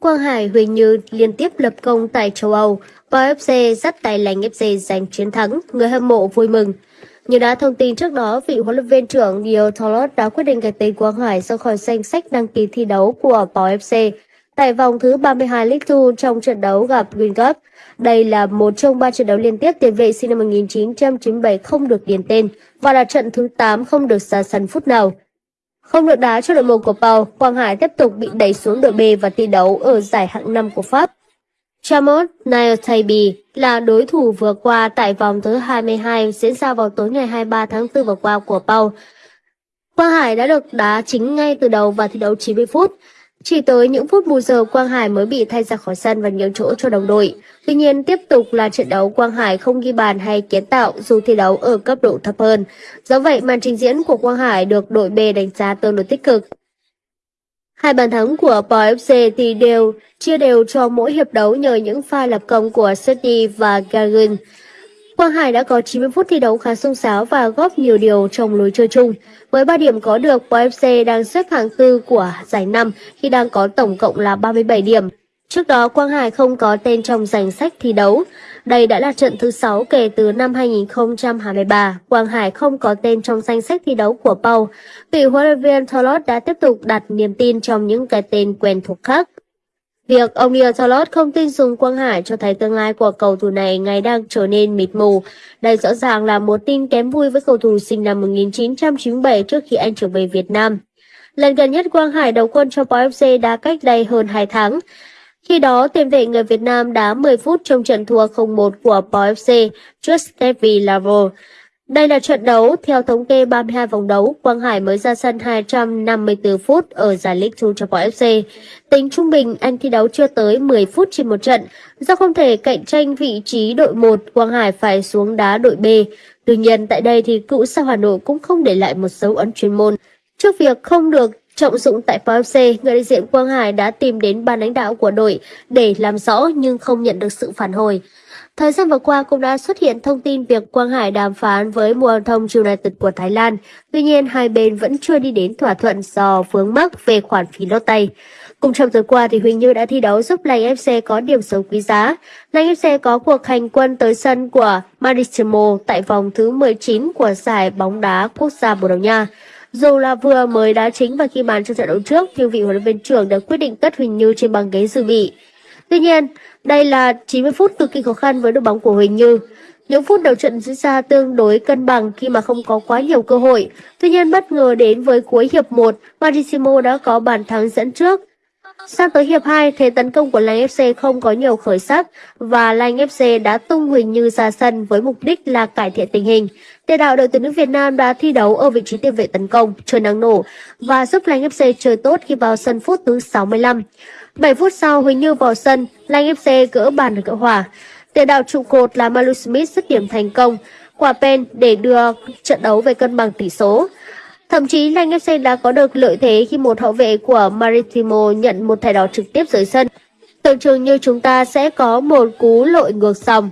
Quang Hải, Huỳnh Như liên tiếp lập công tại châu Âu, và FC dắt tay lành FC giành chiến thắng, người hâm mộ vui mừng. Như đã thông tin trước đó, vị huấn luyện viên trưởng Dio Tolot đã quyết định gạch tên Quang Hải ra khỏi danh sách đăng ký thi đấu của PFC FC tại vòng thứ 32 League 2 trong trận đấu gặp Green Cup. Đây là một trong ba trận đấu liên tiếp tiền vệ sinh năm 1997 không được điền tên và là trận thứ 8 không được ra sân phút nào. Không được đá cho đội một của Pau, Quang Hải tiếp tục bị đẩy xuống đội B và thi đấu ở giải hạng 5 của Pháp. Chamot Naotabi là đối thủ vừa qua tại vòng thứ 22 diễn ra vào tối ngày 23 tháng 4 vừa qua của Pau. Quang Hải đã được đá chính ngay từ đầu và thi đấu 90 phút. Chỉ tới những phút bù giờ Quang Hải mới bị thay ra khỏi sân và nhường chỗ cho đồng đội. Tuy nhiên, tiếp tục là trận đấu Quang Hải không ghi bàn hay kiến tạo dù thi đấu ở cấp độ thấp hơn. Do vậy, màn trình diễn của Quang Hải được đội B đánh giá tương đối tích cực. Hai bàn thắng của Pau FC thì đều, chia đều cho mỗi hiệp đấu nhờ những pha lập công của Sydney và Gargan. Quang Hải đã có 90 phút thi đấu khá sung sáo và góp nhiều điều trong lối chơi chung. Với 3 điểm có được, BFC FC đang xếp hạng tư của giải năm khi đang có tổng cộng là 37 điểm. Trước đó, Quang Hải không có tên trong danh sách thi đấu. Đây đã là trận thứ 6 kể từ năm 2023. Quang Hải không có tên trong danh sách thi đấu của Pau. Vị huấn luyện viên Tholot đã tiếp tục đặt niềm tin trong những cái tên quen thuộc khác. Việc ông Neil không tin dùng Quang Hải cho thấy tương lai của cầu thủ này ngày đang trở nên mịt mù. Đây rõ ràng là một tin kém vui với cầu thủ sinh năm 1997 trước khi anh trở về Việt Nam. Lần gần nhất Quang Hải đầu quân cho Pau FC đã cách đây hơn 2 tháng. Khi đó, tiền vệ người Việt Nam đá 10 phút trong trận thua 0-1 của Pau FC trước Stevie Lavo. Đây là trận đấu, theo thống kê 32 vòng đấu, Quang Hải mới ra sân 254 phút ở giải League Two cho Pau FC. Tính trung bình, anh thi đấu chưa tới 10 phút trên một trận. Do không thể cạnh tranh vị trí đội 1, Quang Hải phải xuống đá đội B. Tuy nhiên, tại đây thì cựu sao Hà Nội cũng không để lại một dấu ấn chuyên môn. Trước việc không được trọng dụng tại Pau FC, người đại diện Quang Hải đã tìm đến ban lãnh đạo của đội để làm rõ nhưng không nhận được sự phản hồi. Thời gian vừa qua cũng đã xuất hiện thông tin việc Quang Hải đàm phán với Muang Thong United của Thái Lan. Tuy nhiên, hai bên vẫn chưa đi đến thỏa thuận do vướng mắc về khoản phí lót tay. Cùng trong tuần qua thì Huỳnh Như đã thi đấu giúp Lành FC có điểm số quý giá. Lành FC có cuộc hành quân tới sân của Maritimo tại vòng thứ 19 của giải bóng đá quốc gia Bồ Đào Nha. Dù là vừa mới đá chính và khi bàn trong trận đấu trước, nhưng vị huấn luyện viên trưởng đã quyết định cất Huỳnh Như trên băng ghế dự bị. Tuy nhiên, đây là 90 phút cực kỳ khó khăn với đội bóng của Huỳnh Như. Những phút đầu trận diễn ra tương đối cân bằng khi mà không có quá nhiều cơ hội. Tuy nhiên bất ngờ đến với cuối hiệp 1, Marissimo đã có bàn thắng dẫn trước. Sang tới hiệp 2, thế tấn công của Lanh FC không có nhiều khởi sắc và Lanh FC đã tung Huỳnh Như ra sân với mục đích là cải thiện tình hình. Tiền đạo đội tuyển nữ Việt Nam đã thi đấu ở vị trí tiền vệ tấn công, chơi năng nổ và giúp Lanh FC chơi tốt khi vào sân phút thứ 65. 7 phút sau, Huỳnh Như vào sân, Lanh FC gỡ bàn được gỡ hòa. Tiền đạo trụ cột là Malu Smith dứt điểm thành công, quả pen để đưa trận đấu về cân bằng tỷ số. Thậm chí Lanh FC đã có được lợi thế khi một hậu vệ của Maritimo nhận một thẻ đỏ trực tiếp dưới sân. Tưởng chừng như chúng ta sẽ có một cú lội ngược dòng.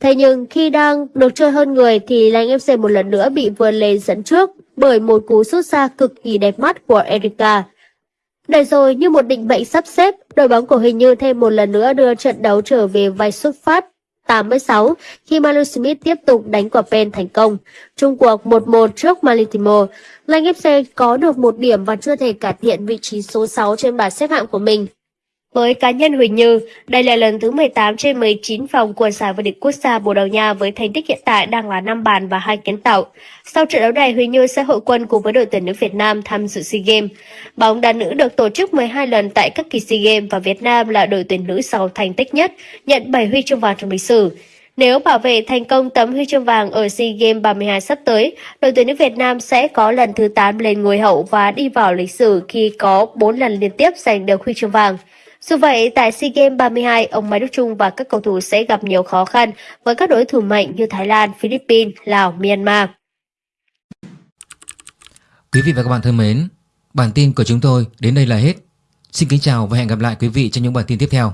Thế nhưng khi đang được chơi hơn người thì Lanh FC một lần nữa bị vươn lên dẫn trước bởi một cú sút xa cực kỳ đẹp mắt của Erika. Để rồi như một định mệnh sắp xếp, đội bóng của Hình Như thêm một lần nữa đưa trận đấu trở về vai xuất phát 86 khi Manu Smith tiếp tục đánh quả pen thành công. Trung cuộc 1-1 trước Malitimo, Lanh FC có được một điểm và chưa thể cải thiện vị trí số 6 trên bảng xếp hạng của mình. Với cá nhân Huỳnh Như, đây là lần thứ 18 trên 19 vòng của giải vô địch quốc gia Bồ Đào Nha với thành tích hiện tại đang là 5 bàn và 2 kiến tạo. Sau trận đấu này, Huỳnh Như sẽ hội quân cùng với đội tuyển nữ Việt Nam tham dự SEA Games. Bóng đá nữ được tổ chức 12 lần tại các kỳ SEA Games và Việt Nam là đội tuyển nữ giàu thành tích nhất, nhận 7 huy chương vàng trong lịch sử. Nếu bảo vệ thành công tấm huy chương vàng ở SEA Games 32 sắp tới, đội tuyển nữ Việt Nam sẽ có lần thứ 8 lên ngôi hậu và đi vào lịch sử khi có 4 lần liên tiếp giành được huy chương vàng. Dù vậy, tại SEA Games 32, ông Mai Đức Trung và các cầu thủ sẽ gặp nhiều khó khăn với các đối thủ mạnh như Thái Lan, Philippines, Lào, Myanmar. Quý vị và các bạn thân mến, bản tin của chúng tôi đến đây là hết. Xin kính chào và hẹn gặp lại quý vị trong những bản tin tiếp theo.